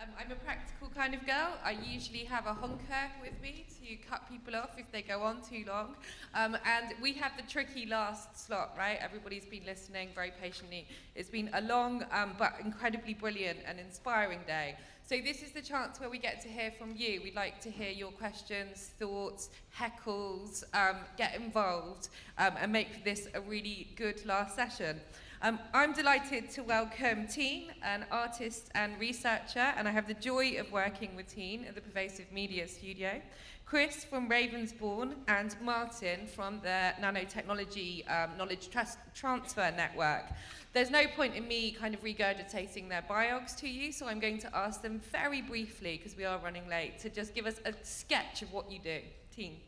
Um, I'm a practical kind of girl. I usually have a honker with me to cut people off if they go on too long. Um, and we have the tricky last slot, right? Everybody's been listening very patiently. It's been a long um, but incredibly brilliant and inspiring day. So this is the chance where we get to hear from you. We'd like to hear your questions, thoughts, heckles, um, get involved um, and make this a really good last session. Um, I'm delighted to welcome Tine, an artist and researcher, and I have the joy of working with Tine at the Pervasive Media Studio. Chris from Ravensbourne and Martin from the Nanotechnology um, Knowledge Transfer Network. There's no point in me kind of regurgitating their biogs to you, so I'm going to ask them very briefly, because we are running late, to just give us a sketch of what you do. Tine.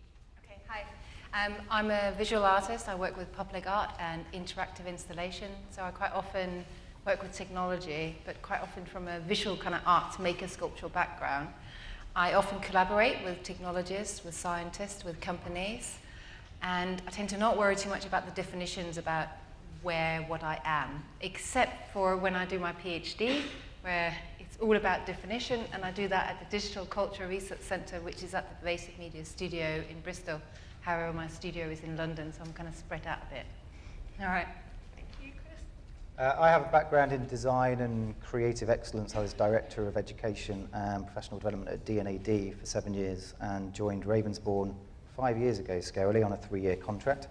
Okay, hi. Um, I'm a visual artist. I work with public art and interactive installation, so I quite often work with technology, but quite often from a visual kind of art maker sculptural background. I often collaborate with technologists, with scientists, with companies, and I tend to not worry too much about the definitions about where, what I am, except for when I do my PhD, where it's all about definition, and I do that at the Digital Culture Research Centre, which is at the Pervasive Media Studio in Bristol. However, my studio is in London, so I'm kind of spread out a bit. All right. Thank you, Chris. Uh, I have a background in design and creative excellence. I was Director of Education and Professional Development at D&AD for seven years and joined Ravensbourne five years ago, scarily, on a three-year contract.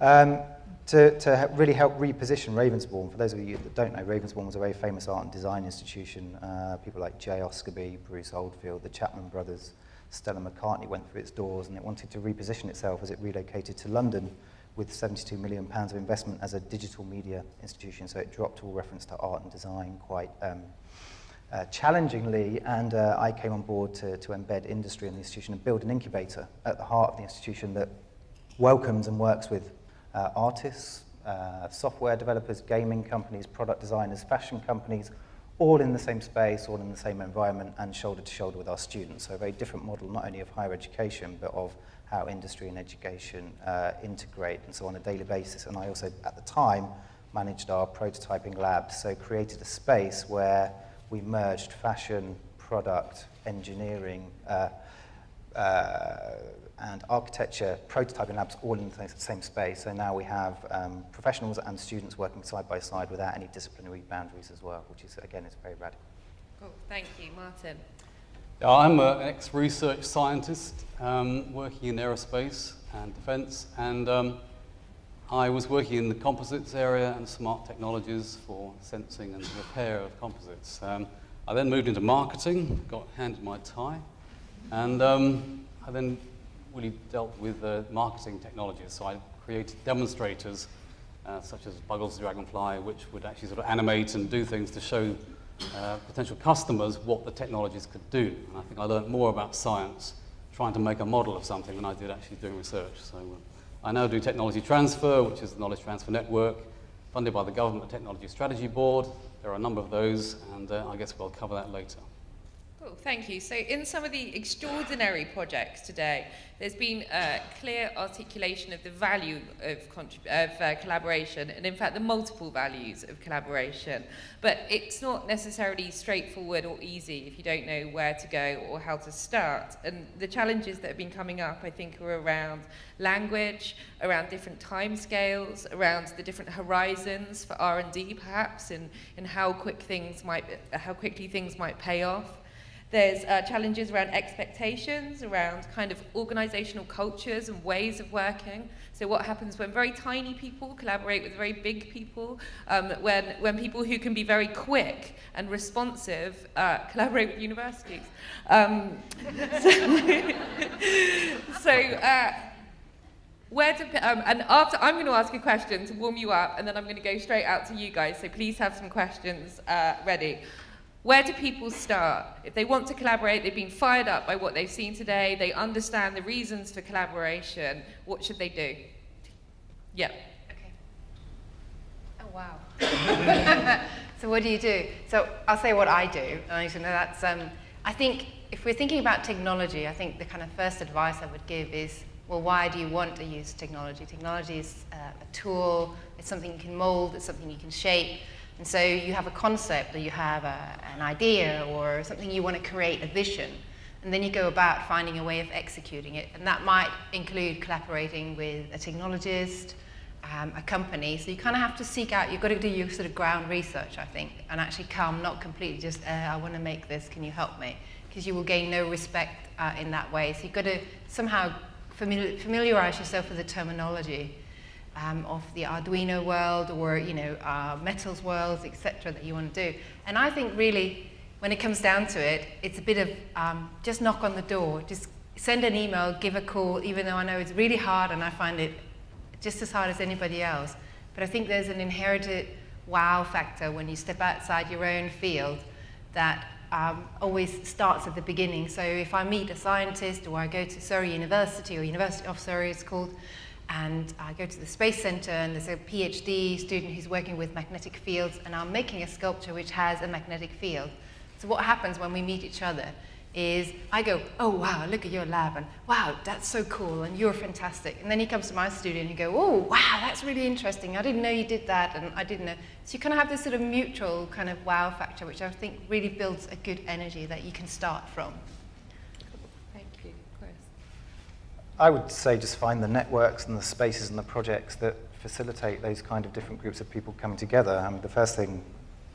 Um, to, to really help reposition Ravensbourne. For those of you that don't know, Ravensbourne was a very famous art and design institution. Uh, people like Jay Osgerby, Bruce Oldfield, the Chapman brothers, Stella McCartney went through its doors and it wanted to reposition itself as it relocated to London with 72 million pounds of investment as a digital media institution. So it dropped all reference to art and design quite um, uh, challengingly, and uh, I came on board to, to embed industry in the institution and build an incubator at the heart of the institution that welcomes and works with uh, artists, uh, software developers, gaming companies, product designers, fashion companies, all in the same space, all in the same environment, and shoulder to shoulder with our students. So a very different model, not only of higher education, but of how industry and education uh, integrate, and so on a daily basis. And I also, at the time, managed our prototyping lab, so created a space where we merged fashion, product, engineering, uh, uh, and architecture prototyping labs all in the same space. So now we have um, professionals and students working side by side without any disciplinary boundaries as well, which is, again, is very radical. Cool, thank you. Martin. I'm an ex-research scientist um, working in aerospace and defense, and um, I was working in the composites area and smart technologies for sensing and repair of composites. Um, I then moved into marketing, got handed my tie, and um, I then really dealt with uh, marketing technologies. So I created demonstrators uh, such as Buggles Dragonfly, which would actually sort of animate and do things to show uh, potential customers what the technologies could do. And I think I learned more about science trying to make a model of something than I did actually doing research. So uh, I now do technology transfer, which is the Knowledge Transfer Network, funded by the Government Technology Strategy Board. There are a number of those, and uh, I guess we'll cover that later. Cool, thank you. So in some of the extraordinary projects today, there's been a clear articulation of the value of, of uh, collaboration and in fact the multiple values of collaboration. But it's not necessarily straightforward or easy if you don't know where to go or how to start. And the challenges that have been coming up, I think, are around language, around different timescales, around the different horizons for R&D perhaps, and, and how quick things might, how quickly things might pay off. There's uh, challenges around expectations, around kind of organizational cultures and ways of working. So what happens when very tiny people collaborate with very big people, um, when, when people who can be very quick and responsive uh, collaborate with universities. Um, so, so uh, where do, um, and after, I'm going to ask a question to warm you up, and then I'm going to go straight out to you guys, so please have some questions uh, ready. Where do people start? If they want to collaborate, they've been fired up by what they've seen today, they understand the reasons for collaboration, what should they do? Yeah. Okay. Oh, wow. so what do you do? So I'll say what I do. I know that's, um, I think if we're thinking about technology, I think the kind of first advice I would give is, well, why do you want to use technology? Technology is uh, a tool, it's something you can mold, it's something you can shape, And so you have a concept or you have a, an idea or something you want to create, a vision, and then you go about finding a way of executing it. And that might include collaborating with a technologist, um, a company. So you kind of have to seek out, you've got to do your sort of ground research, I think, and actually come not completely just, uh, I want to make this, can you help me? Because you will gain no respect uh, in that way. So you've got to somehow famili familiarize yourself with the terminology um, of the Arduino world or, you know, uh, metals worlds, etc. that you want to do. And I think really, when it comes down to it, it's a bit of um, just knock on the door, just send an email, give a call, even though I know it's really hard and I find it just as hard as anybody else. But I think there's an inherited wow factor when you step outside your own field that um, always starts at the beginning. So if I meet a scientist or I go to Surrey University or University of Surrey it's called, and I go to the Space Center and there's a PhD student who's working with magnetic fields and I'm making a sculpture which has a magnetic field. So what happens when we meet each other is I go, oh wow, look at your lab, and wow, that's so cool, and you're fantastic. And then he comes to my studio and you go, oh wow, that's really interesting. I didn't know you did that, and I didn't know. So you kind of have this sort of mutual kind of wow factor, which I think really builds a good energy that you can start from. Thank you, Chris. I would say just find the networks and the spaces and the projects that facilitate those kind of different groups of people coming together. Um, the first thing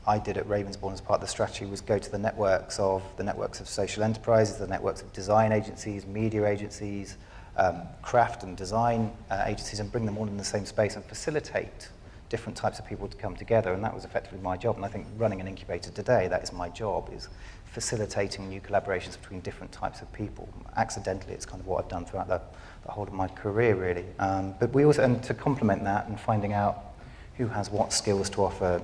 I did at Ravensbourne as part of the strategy was go to the networks of the networks of social enterprises, the networks of design agencies, media agencies, um, craft and design uh, agencies, and bring them all in the same space and facilitate different types of people to come together. And that was effectively my job. And I think running an incubator today, that is my job, is facilitating new collaborations between different types of people. Accidentally, it's kind of what I've done throughout the, the whole of my career, really. Um, but we also, and to complement that and finding out who has what skills to offer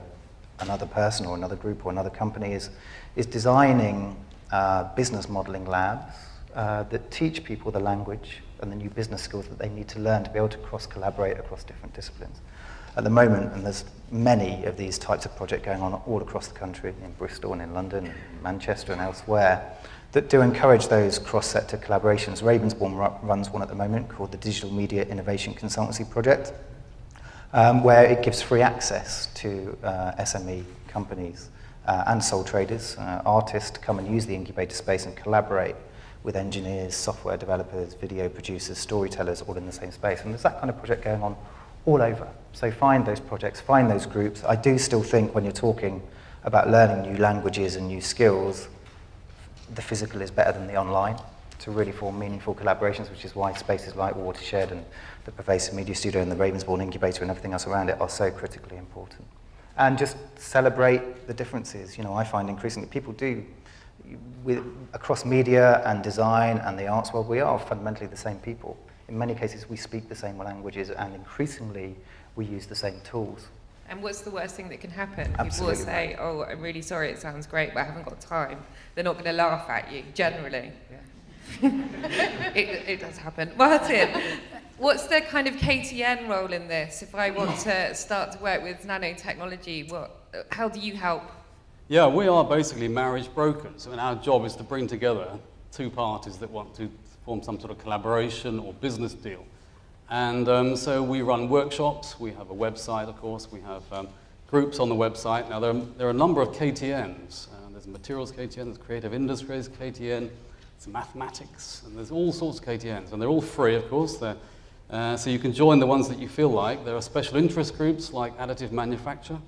another person or another group or another company is, is designing uh, business modeling labs uh, that teach people the language and the new business skills that they need to learn to be able to cross-collaborate across different disciplines. At the moment, and there's many of these types of projects going on all across the country, in Bristol and in London, and Manchester and elsewhere, that do encourage those cross-sector collaborations. Ravensbourne runs one at the moment called the Digital Media Innovation Consultancy Project, um, where it gives free access to uh, SME companies uh, and sole traders, uh, artists to come and use the incubator space and collaborate with engineers, software developers, video producers, storytellers, all in the same space. And there's that kind of project going on all over. So find those projects, find those groups. I do still think when you're talking about learning new languages and new skills, the physical is better than the online to really form meaningful collaborations, which is why spaces like Watershed and the Pervasive Media Studio and the Ravensbourne Incubator and everything else around it are so critically important. And just celebrate the differences. You know, I find increasingly people do, with, across media and design and the arts world, we are fundamentally the same people. In many cases, we speak the same languages and increasingly we use the same tools. And what's the worst thing that can happen? Absolutely People will say, oh, I'm really sorry, it sounds great, but I haven't got time. They're not going to laugh at you, generally. Yeah. it, it does happen. Martin, what's the kind of KTN role in this? If I want to start to work with nanotechnology, what, how do you help? Yeah, we are basically marriage brokers, and our job is to bring together two parties that want to form some sort of collaboration or business deal. And um, so we run workshops, we have a website, of course, we have um, groups on the website. Now, there are, there are a number of KTNs. Uh, there's materials KTN, there's creative industries KTN, there's mathematics, and there's all sorts of KTNs, and they're all free, of course. Uh, so you can join the ones that you feel like. There are special interest groups like additive manufacture,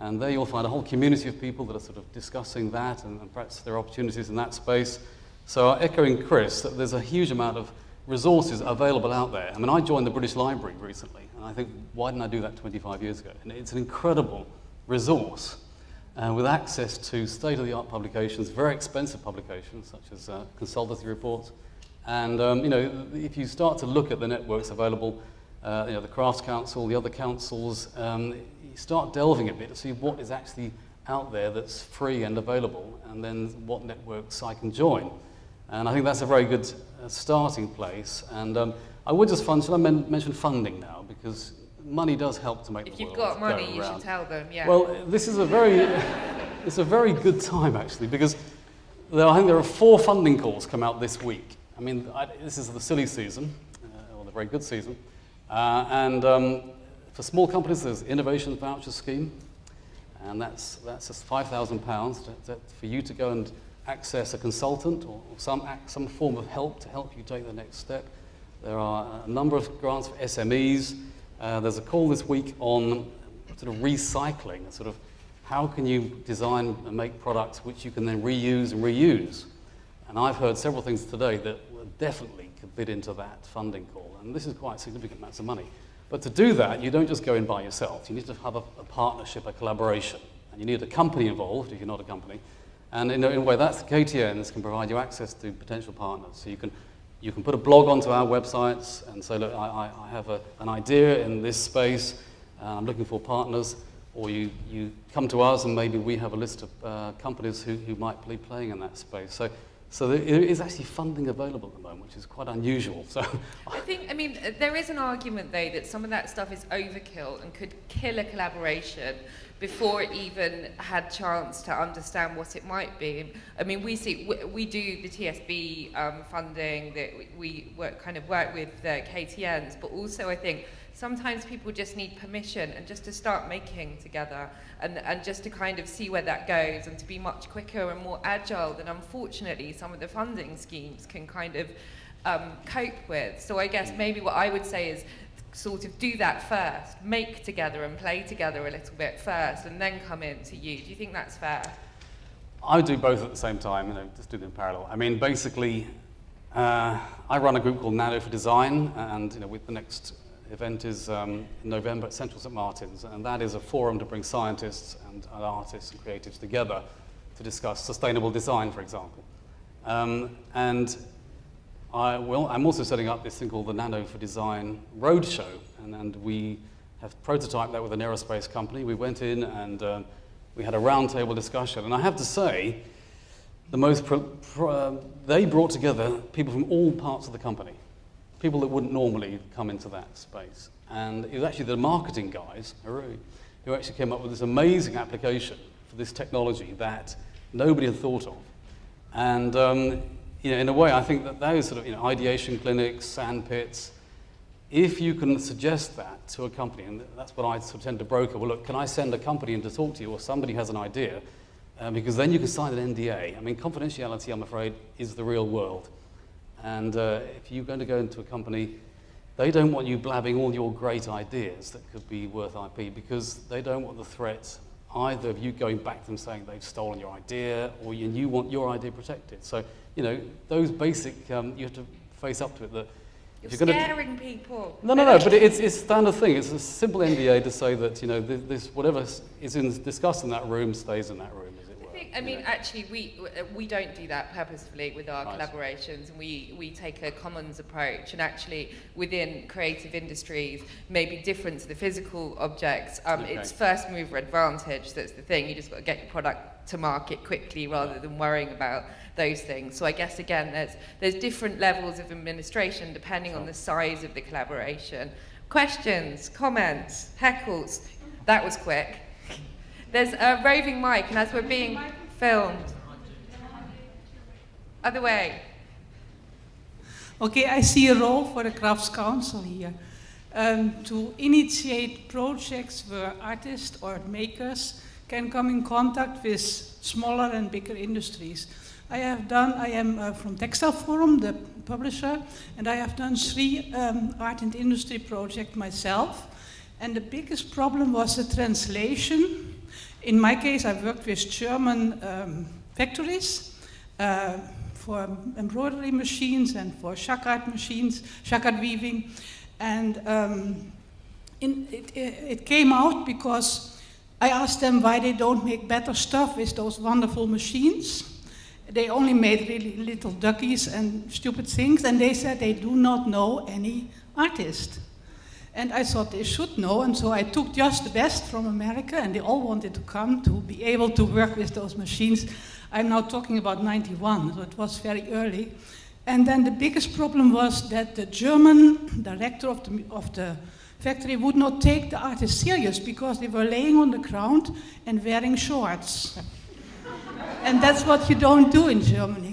and there you'll find a whole community of people that are sort of discussing that, and, and perhaps there are opportunities in that space. So echoing Chris, that there's a huge amount of resources available out there. I mean, I joined the British Library recently, and I think, why didn't I do that 25 years ago? And it's an incredible resource uh, with access to state-of-the-art publications, very expensive publications, such as uh, consultancy reports. And, um, you know, if you start to look at the networks available, uh, you know, the Crafts Council, the other councils, um, you start delving a bit to see what is actually out there that's free and available, and then what networks I can join. And I think that's a very good uh, starting place. And um, I would just fund, should I men mention funding now? Because money does help to make if the you've world got money, you should tell them, yeah. Well, this is a very, it's a very good time actually because there, I think there are four funding calls come out this week. I mean, I, this is the silly season, uh, or the very good season, uh, and um, for small companies there's innovation voucher scheme, And that's, that's just £5,000 for you to go and access a consultant or some, some form of help to help you take the next step. There are a number of grants for SMEs. Uh, there's a call this week on sort of recycling, sort of how can you design and make products which you can then reuse and reuse. And I've heard several things today that definitely could fit into that funding call. And this is quite significant amounts of money. But to do that, you don't just go in by yourself. You need to have a, a partnership, a collaboration. And you need a company involved if you're not a company. And in a, in a way, that's KTNs can provide you access to potential partners. So you can, you can put a blog onto our websites and say, look, I, I have a, an idea in this space. Uh, I'm looking for partners. Or you, you come to us and maybe we have a list of uh, companies who, who might be playing in that space. So so there is actually funding available at the moment, which is quite unusual. So I think, I mean, there is an argument though that some of that stuff is overkill and could kill a collaboration before it even had chance to understand what it might be. I mean, we see, we, we do the TSB um, funding that we work, kind of work with the KTNs, but also I think sometimes people just need permission and just to start making together and, and just to kind of see where that goes and to be much quicker and more agile than unfortunately some of the funding schemes can kind of um, cope with. So I guess maybe what I would say is sort of do that first, make together and play together a little bit first and then come in to you. Do you think that's fair? I would do both at the same time, you know, just do them in parallel. I mean, basically, uh, I run a group called Nano for Design, and you know, with the next event is um, in November at Central St. Martin's, and that is a forum to bring scientists and, and artists and creatives together to discuss sustainable design, for example. Um, and I, well, I'm also setting up this thing called the Nano for Design Roadshow, and, and we have prototyped that with an aerospace company. We went in and um, we had a roundtable discussion, and I have to say, the most uh, they brought together people from all parts of the company people that wouldn't normally come into that space. And it was actually the marketing guys, who actually came up with this amazing application for this technology that nobody had thought of. And um, you know, in a way, I think that those sort of you know, ideation clinics, sand pits, if you can suggest that to a company, and that's what I sort of tend to broker, well, look, can I send a company in to talk to you, or somebody has an idea, uh, because then you can sign an NDA. I mean, confidentiality, I'm afraid, is the real world. And uh, if you're going to go into a company, they don't want you blabbing all your great ideas that could be worth IP because they don't want the threat either of you going back to them saying they've stolen your idea or you, you want your idea protected. So, you know, those basic, um, you have to face up to it that you're, you're scaring gonna, people. No, no, no, but it's, it's a standard thing. It's a simple NDA to say that, you know, this, this whatever is in, discussed in that room stays in that room. I mean, actually, we we don't do that purposefully with our collaborations, we we take a commons approach. And actually, within creative industries, maybe different to the physical objects, um, okay. it's first mover advantage. That's the thing. You just got to get your product to market quickly rather than worrying about those things. So I guess again, there's there's different levels of administration depending sure. on the size of the collaboration. Questions, comments, heckles. That was quick. There's a roving mic, and as we're being filmed. Other way. Okay, I see a role for the Crafts Council here. Um, to initiate projects where artists or makers can come in contact with smaller and bigger industries. I have done, I am uh, from Textile Forum, the publisher, and I have done three um, art and industry projects myself. And the biggest problem was the translation in my case, I worked with German um, factories uh, for embroidery machines and for jacquard machines, jacquard weaving. And um, in, it, it came out because I asked them why they don't make better stuff with those wonderful machines. They only made really little duckies and stupid things, and they said they do not know any artist. And I thought they should know, and so I took just the best from America, and they all wanted to come to be able to work with those machines. I'm now talking about 91, so it was very early. And then the biggest problem was that the German director of the, of the factory would not take the artists serious because they were laying on the ground and wearing shorts. and that's what you don't do in Germany.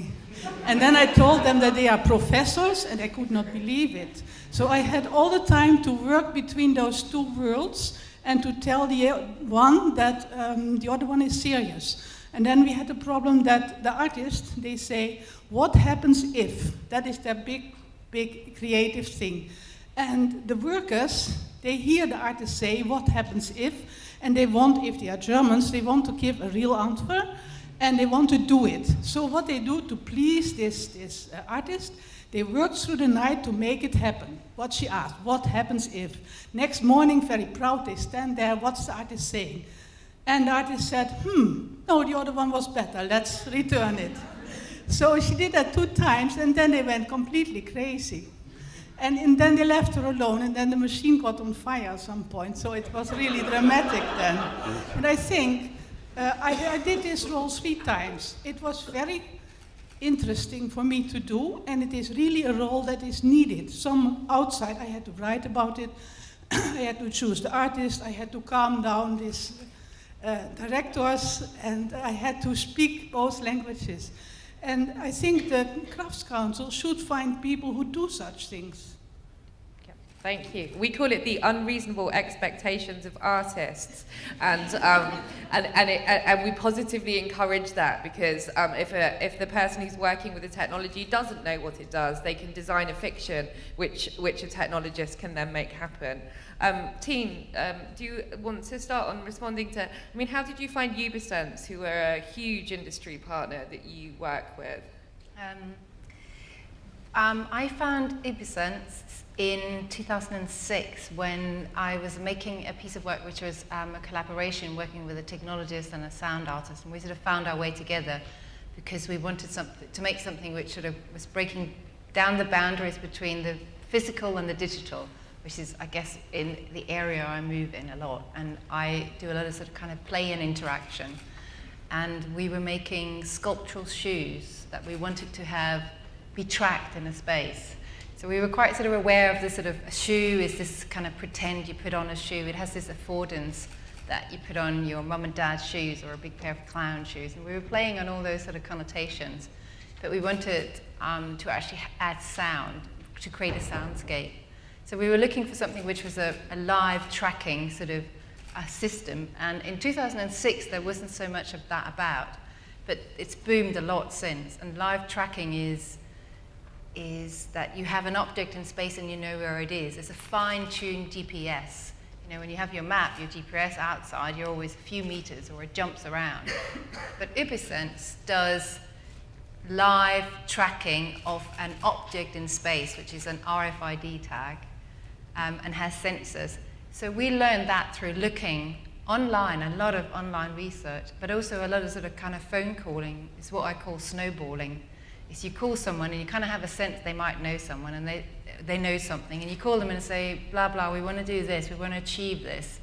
And then I told them that they are professors, and I could not believe it. So I had all the time to work between those two worlds, and to tell the one that um, the other one is serious. And then we had the problem that the artists, they say, what happens if? That is their big, big creative thing. And the workers, they hear the artist say, what happens if? And they want, if they are Germans, they want to give a real answer, and they want to do it. So what they do to please this, this uh, artist, they work through the night to make it happen. What she asked, what happens if? Next morning, very proud, they stand there, what's the artist saying? And the artist said, hmm, no, the other one was better, let's return it. So she did that two times, and then they went completely crazy. And, and, then they left her alone, and then the machine got on fire at some point, so it was really dramatic then. And I think uh, I, I did this role three times. It was very interesting for me to do, and it is really a role that is needed. Some outside, I had to write about it, I had to choose the artist, I had to calm down these uh, directors, and I had to speak both languages. And I think the Crafts Council should find people who do such things. Thank you. We call it the unreasonable expectations of artists, and um, and and, it, and we positively encourage that because um, if a, if the person who's working with the technology doesn't know what it does, they can design a fiction which which a technologist can then make happen. Um, Tine, um, do you want to start on responding to? I mean, how did you find Ubisense, who are a huge industry partner that you work with? Um, um I found Ubisense in 2006 when I was making a piece of work which was um, a collaboration working with a technologist and a sound artist and we sort of found our way together because we wanted something, to make something which sort of was breaking down the boundaries between the physical and the digital which is I guess in the area I move in a lot. And I do a lot of sort of kind of play and interaction. And we were making sculptural shoes that we wanted to have be tracked in a space so we were quite sort of aware of this sort of a shoe is this kind of pretend you put on a shoe. It has this affordance that you put on your mum and dad's shoes or a big pair of clown shoes. And we were playing on all those sort of connotations. But we wanted um, to actually add sound, to create a soundscape. So we were looking for something which was a, a live tracking sort of a system. And in 2006, there wasn't so much of that about. But it's boomed a lot since. And live tracking is is that you have an object in space and you know where it is. It's a fine-tuned GPS. You know, when you have your map, your GPS outside, you're always a few meters or it jumps around. but Ubisense does live tracking of an object in space, which is an RFID tag, um, and has sensors. So we learned that through looking online, a lot of online research, but also a lot of sort of kind of phone calling. It's what I call snowballing is you call someone and you kind of have a sense they might know someone and they, they know something and you call them and say, blah, blah, we want to do this, we want to achieve this.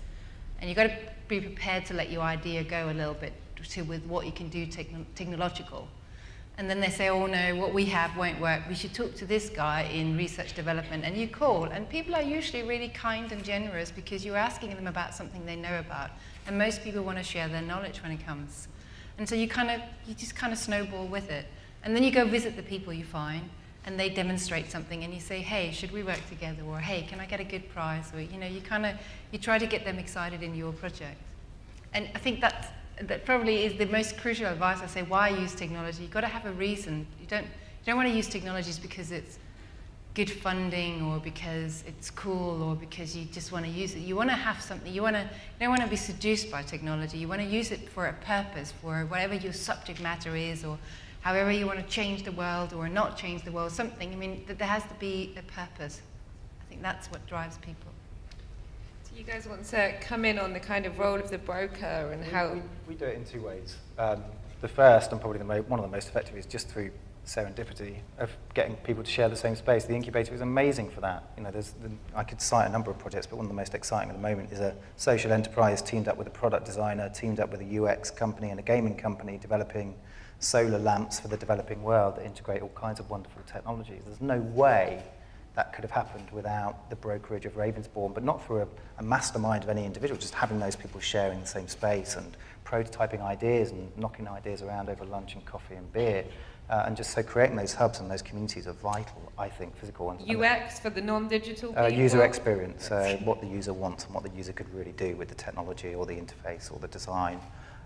And you've got to be prepared to let your idea go a little bit to, with what you can do techno technological. And then they say, oh no, what we have won't work. We should talk to this guy in research development. And you call, and people are usually really kind and generous because you're asking them about something they know about. And most people want to share their knowledge when it comes. And so you kind of, you just kind of snowball with it. And then you go visit the people you find, and they demonstrate something, and you say, hey, should we work together? Or, hey, can I get a good prize? Or, you know, you kind of, you try to get them excited in your project. And I think that's, that probably is the most crucial advice I say, why use technology? You've got to have a reason. You don't, you don't want to use technologies because it's good funding or because it's cool or because you just want to use it. You want to have something, you, want to, you don't want to be seduced by technology. You want to use it for a purpose, for whatever your subject matter is or however you want to change the world or not change the world, something. I mean, that there has to be a purpose. I think that's what drives people. Do you guys want to come in on the kind of role of the broker and we, how? We, we, do it in two ways. Um, the first, and probably the one of the most effective, is just through serendipity of getting people to share the same space. The incubator is amazing for that. You know, there's the, I could cite a number of projects, but one of the most exciting at the moment is a social enterprise teamed up with a product designer, teamed up with a UX company and a gaming company developing solar lamps for the developing world that integrate all kinds of wonderful technologies. There's no way that could have happened without the brokerage of Ravensbourne, but not through a, a mastermind of any individual, just having those people sharing the same space and prototyping ideas and knocking ideas around over lunch and coffee and beer. Uh, and just so creating those hubs and those communities are vital, I think, physical ones. And- UX for the non-digital uh, people? user experience, uh, what the user wants and what the user could really do with the technology or the interface or the design.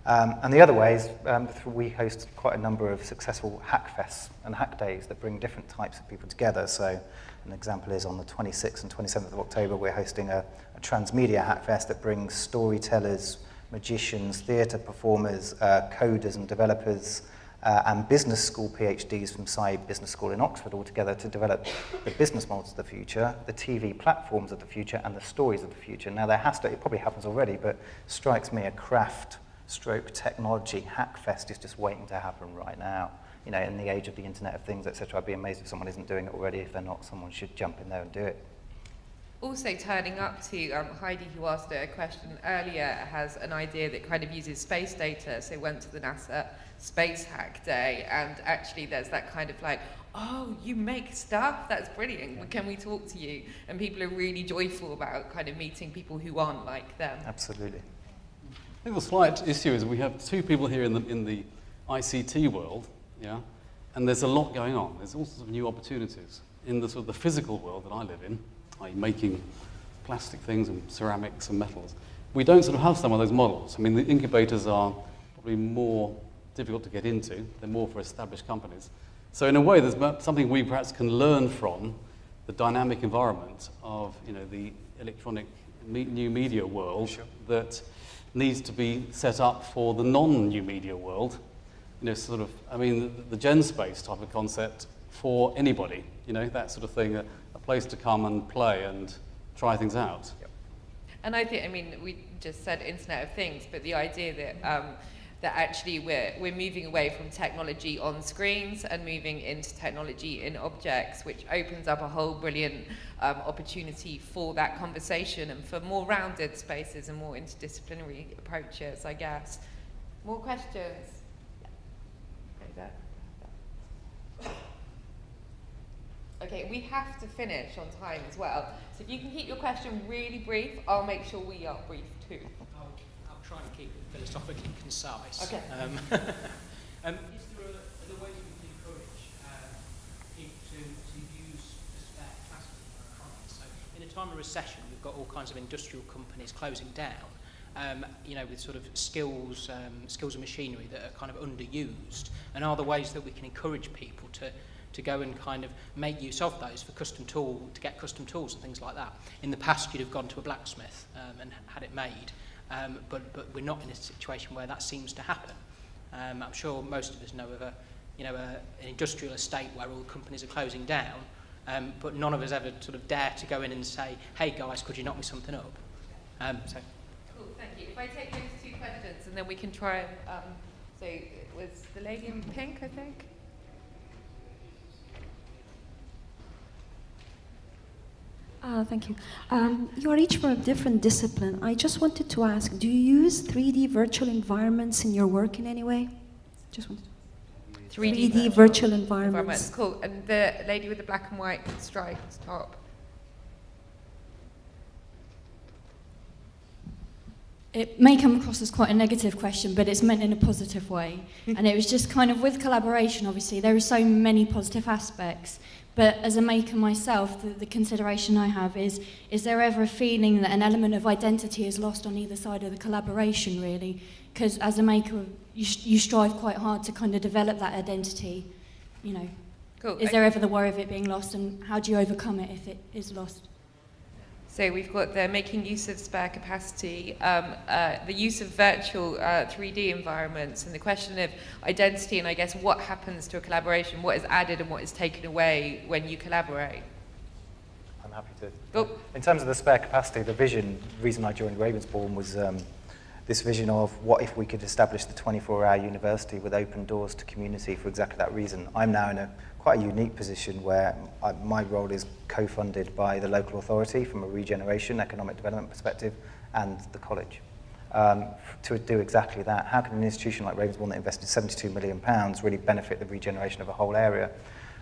Um, and the other way is um, we host quite a number of successful hack fests and hack days that bring different types of people together. So an example is on the 26th and 27th of October, we're hosting a, a transmedia hack fest that brings storytellers, magicians, theatre performers, uh, coders and developers, uh, and business school PhDs from Saïd Business School in Oxford all together to develop the business models of the future, the TV platforms of the future, and the stories of the future. Now, there has to, it probably happens already, but strikes me a craft stroke technology hackfest is just waiting to happen right now. You know, in the age of the Internet of Things, etc., I'd be amazed if someone isn't doing it already. If they're not, someone should jump in there and do it. Also turning up to um, Heidi, who asked a question earlier, has an idea that kind of uses space data. So went to the NASA Space Hack Day, and actually there's that kind of like, oh, you make stuff? That's brilliant. Can we talk to you? And people are really joyful about kind of meeting people who aren't like them. Absolutely. I think the slight issue is we have two people here in the, in the ICT world, yeah, and there's a lot going on. There's all sorts of new opportunities in the sort of the physical world that I live in, i.e. making plastic things and ceramics and metals. We don't sort of have some of those models. I mean, the incubators are probably more difficult to get into. They're more for established companies. So in a way, there's something we perhaps can learn from the dynamic environment of, you know, the electronic me- new media world that needs to be set up for the non-new media world. You know, sort of, I mean, the, gen space type of concept for anybody, you know, that sort of thing, a, a place to come and play and try things out. And I think, I mean, we just said Internet of Things, but the idea that um, that actually we're we're moving away from technology on screens and moving into technology in objects, which opens up a whole brilliant um, opportunity for that conversation and for more rounded spaces and more interdisciplinary approaches, I guess. More questions? Okay, we have to finish on time as well. So if you can keep your question really brief, I'll make sure we are brief too. I'll, I'll try and keep philosophically concise. Okay. Um, um, is there a, are there ways we can encourage uh, people to, to use the spare capacity in economy? So in a time of recession, we've got all kinds of industrial companies closing down, um, you know, with sort of skills, um, skills and machinery that are kind of underused. And are there ways that we can encourage people to, to go and kind of make use of those for custom tool, to get custom tools and things like that. In the past, you'd have gone to a blacksmith um, and had it made, um, but, but we're not in a situation where that seems to happen. Um, I'm sure most of us know of a, you know, a, an industrial estate where all the companies are closing down, um, but none of us ever sort of dare to go in and say, hey guys, could you knock me something up? Um, so Cool, thank you. If I take those two questions and then we can try um, so it was the lady in pink, I think? Uh, thank you. Um, you are each from a different discipline. I just wanted to ask, do you use 3D virtual environments in your work in any way? Just wanted 3D, virtual environments. environments. Cool. And the lady with the black and white striped top. It may come across as quite a negative question, but it's meant in a positive way. and it was just kind of with collaboration, obviously, there are so many positive aspects. But as a maker myself, the, the consideration I have is, is there ever a feeling that an element of identity is lost on either side of the collaboration, really? Because as a maker, you, you strive quite hard to kind of develop that identity, you know. Cool. Is there ever the worry of it being lost, and how do you overcome it if it is lost? So we've got the making use of spare capacity, um, uh, the use of virtual uh, 3D environments, and the question of identity, and I guess what happens to a collaboration, what is added and what is taken away when you collaborate. I'm happy to. Oh. In terms of the spare capacity, the vision, the reason I joined Ravensbourne was um, this vision of what if we could establish the 24-hour university with open doors to community for exactly that reason. I'm now in a quite a unique position where I, my role is co-funded by the local authority from a regeneration, economic development perspective, and the college. Um, to do exactly that, how can an institution like Ravensbourne that invested 72 million pounds really benefit the regeneration of a whole area?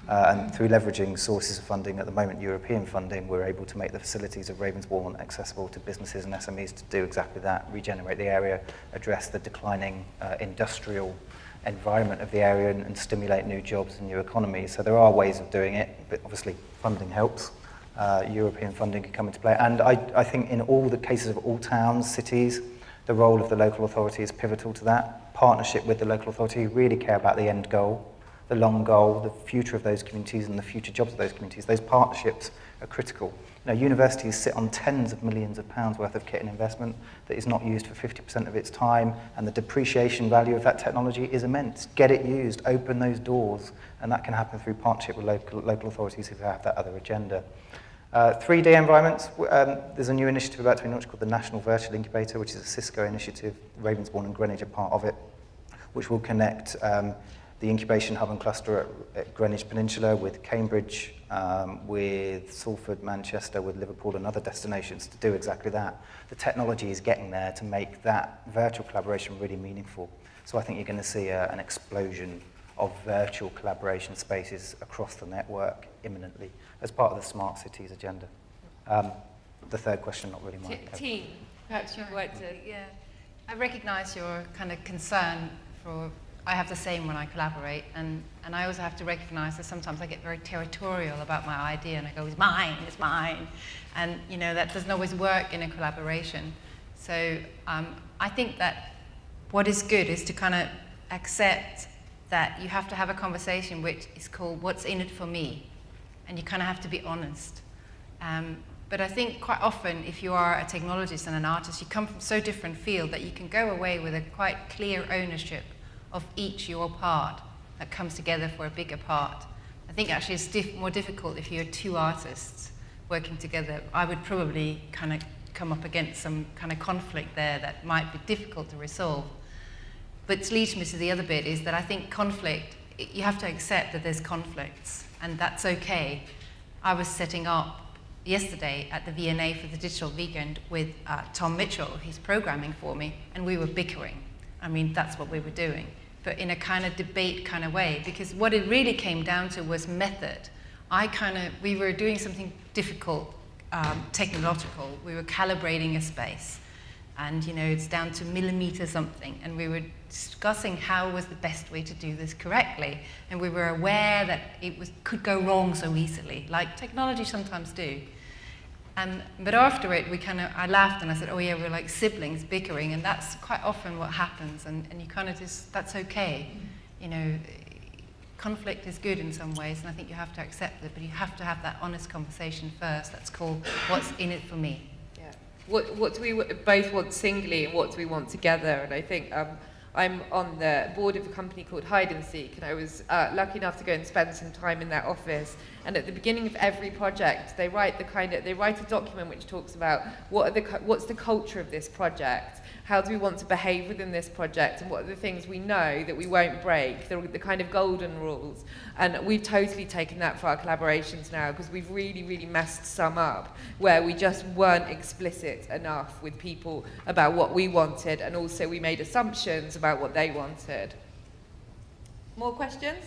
Uh, and through leveraging sources of funding, at the moment European funding, we're able to make the facilities of Ravensbourne accessible to businesses and SMEs to do exactly that, regenerate the area, address the declining uh, industrial environment of the area and, and stimulate new jobs and new economies. So there are ways of doing it, but obviously funding helps. Uh, European funding can come into play. And I, I think in all the cases of all towns, cities, the role of the local authority is pivotal to that. Partnership with the local authority who really care about the end goal the long goal, the future of those communities and the future jobs of those communities. Those partnerships are critical. Now, universities sit on tens of millions of pounds worth of kit and investment that is not used for 50% of its time, and the depreciation value of that technology is immense. Get it used, open those doors, and that can happen through partnership with local, local authorities who have that other agenda. Uh, 3D environments, um, there's a new initiative about to be launched called the National Virtual Incubator, which is a Cisco initiative. Ravensbourne and Greenwich are part of it, which will connect um, the incubation hub and cluster at, at Greenwich Peninsula with Cambridge, um, with Salford, Manchester, with Liverpool and other destinations to do exactly that. The technology is getting there to make that virtual collaboration really meaningful. So I think you're going to see a, an explosion of virtual collaboration spaces across the network imminently as part of the smart cities agenda. Um, the third question, not really mine. Tine, perhaps you'd to... Yeah. I recognise your kind of concern for I have the same when I collaborate, and, and I also have to recognize that sometimes I get very territorial about my idea, and I go, it's mine, it's mine. And, you know, that doesn't always work in a collaboration. So um, I think that what is good is to kind of accept that you have to have a conversation which is called what's in it for me? And you kind of have to be honest. Um, but I think quite often, if you are a technologist and an artist, you come from so different field that you can go away with a quite clear ownership of each your part that comes together for a bigger part. I think actually it's diff more difficult if you're two artists working together. I would probably kind of come up against some kind of conflict there that might be difficult to resolve. But leads me to the other bit is that I think conflict, you have to accept that there's conflicts, and that's okay. I was setting up yesterday at the V&A for the Digital Weekend with uh, Tom Mitchell, he's programming for me, and we were bickering. I mean, that's what we were doing, but in a kind of debate kind of way, because what it really came down to was method. I kind of, we were doing something difficult, um, technological. We were calibrating a space, and you know, it's down to millimeter something, and we were discussing how was the best way to do this correctly, and we were aware that it was, could go wrong so easily, like technology sometimes do. And, but after it, we kind of, I laughed and I said, oh yeah, we're like siblings bickering, and that's quite often what happens, and, and you kind of just, that's okay. You know, conflict is good in some ways, and I think you have to accept it, but you have to have that honest conversation first. That's called what's in it for me. Yeah. What, what do we both want singly, and what do we want together? And I think um, I'm on the board of a company called Hide and Seek, and I was uh, lucky enough to go and spend some time in that office. And at the beginning of every project, they write the kind of they write a document which talks about what are the what's the culture of this project, how do we want to behave within this project and what are the things we know that we won't break, the, the kind of golden rules. And we've totally taken that for our collaborations now because we've really, really messed some up where we just weren't explicit enough with people about what we wanted and also we made assumptions about what they wanted. More questions?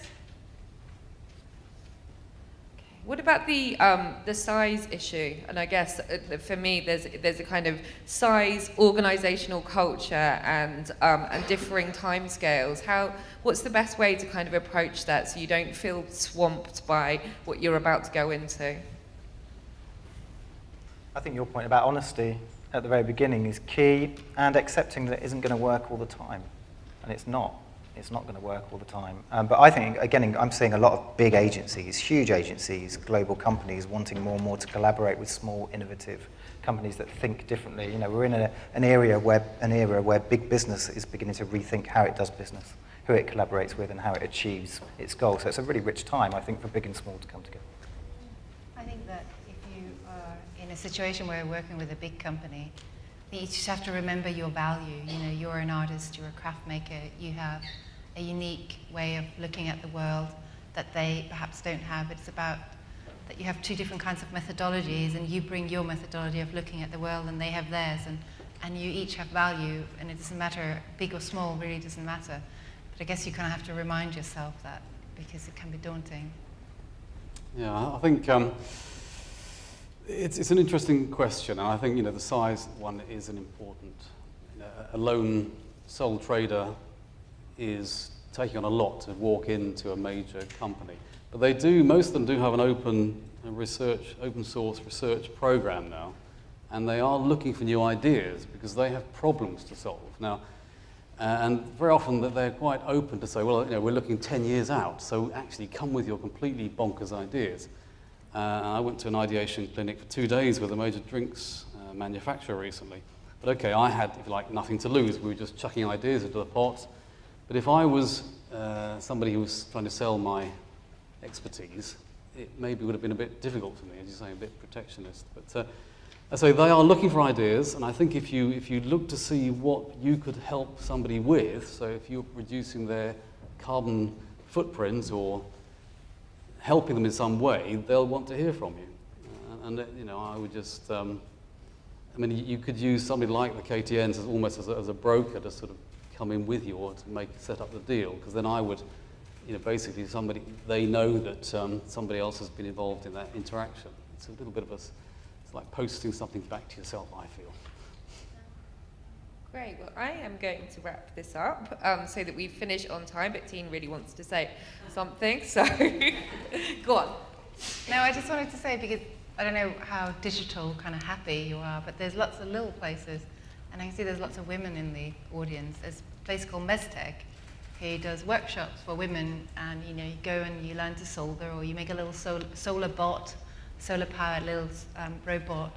What about the, um, the size issue? And I guess uh, for me, there's, there's a kind of size, organizational culture, and, um, and differing timescales. How, what's the best way to kind of approach that so you don't feel swamped by what you're about to go into? I think your point about honesty at the very beginning is key, and accepting that it isn't going to work all the time. And it's not it's not going to work all the time. Um, but I think, again, I'm seeing a lot of big agencies, huge agencies, global companies wanting more and more to collaborate with small, innovative companies that think differently. You know, we're in a, an area where an era where big business is beginning to rethink how it does business, who it collaborates with, and how it achieves its goals. So it's a really rich time, I think, for big and small to come together. I think that if you are in a situation where you're working with a big company, you just have to remember your value. You know, you're an artist, you're a craft maker, you have a unique way of looking at the world that they perhaps don't have. It's about that you have two different kinds of methodologies and you bring your methodology of looking at the world and they have theirs and, and you each have value and it doesn't matter, big or small really doesn't matter. But I guess you kind of have to remind yourself that because it can be daunting. Yeah, I think um, it's, it's an interesting question, and I think you know the size one is an important. You know, a lone sole trader is taking on a lot to walk into a major company, but they do. Most of them do have an open research, open source research program now, and they are looking for new ideas because they have problems to solve now. Uh, and very often that they're quite open to say, well, you know, we're looking 10 years out, so actually come with your completely bonkers ideas. Uh, I went to an ideation clinic for two days with a major drinks uh, manufacturer recently. But okay, I had, if you like, nothing to lose. We were just chucking ideas into the pot. But if I was uh, somebody who was trying to sell my expertise, it maybe would have been a bit difficult for me, as you say, a bit protectionist. But uh, so they are looking for ideas, and I think if you, if you look to see what you could help somebody with, so if you're reducing their carbon footprint or helping them in some way, they'll want to hear from you. Uh, and, uh, you know, I would just, um, I mean, you could use somebody like the KTNs as almost as a, as a broker to sort of come in with you or to make, set up the deal, because then I would, you know, basically somebody, they know that um, somebody else has been involved in that interaction. It's a little bit of a, it's like posting something back to yourself, I feel. Great. Well, I am going to wrap this up um, so that we finish on time, but Tine really wants to say something, so go on. No, I just wanted to say because I don't know how digital kind of happy you are, but there's lots of little places, and I can see there's lots of women in the audience. There's a place called MzTEK. He does workshops for women, and you know you go and you learn to solder, or you make a little sol- solar bot, solar powered little um, robot,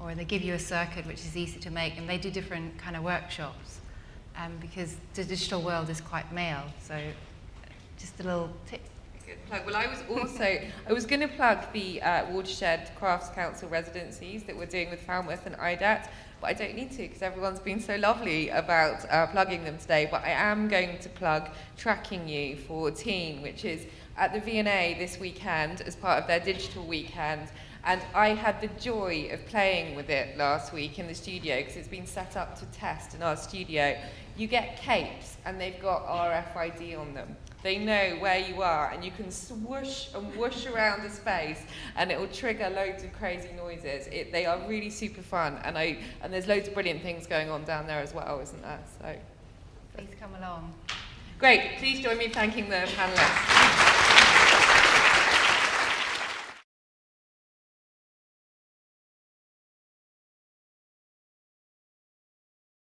or they give you a circuit which is easy to make, and they do different kind of workshops, um, because the digital world is quite male. So just a little tip. Plug. Well, I was also I was going to plug the uh, Watershed Crafts Council residencies that we're doing with Falmouth and IDAT, but I don't need to because everyone's been so lovely about uh, plugging them today. But I am going to plug Tracking You for Tine, which is at the V&A this weekend as part of their digital weekend. And I had the joy of playing with it last week in the studio because it's been set up to test in our studio. You get capes and they've got RFID on them. They know where you are and you can swoosh and whoosh around the space and it will trigger loads of crazy noises. It, they are really super fun and, I, and there's loads of brilliant things going on down there as well, isn't there? So, Please come along. great. Please join me thanking the panelists.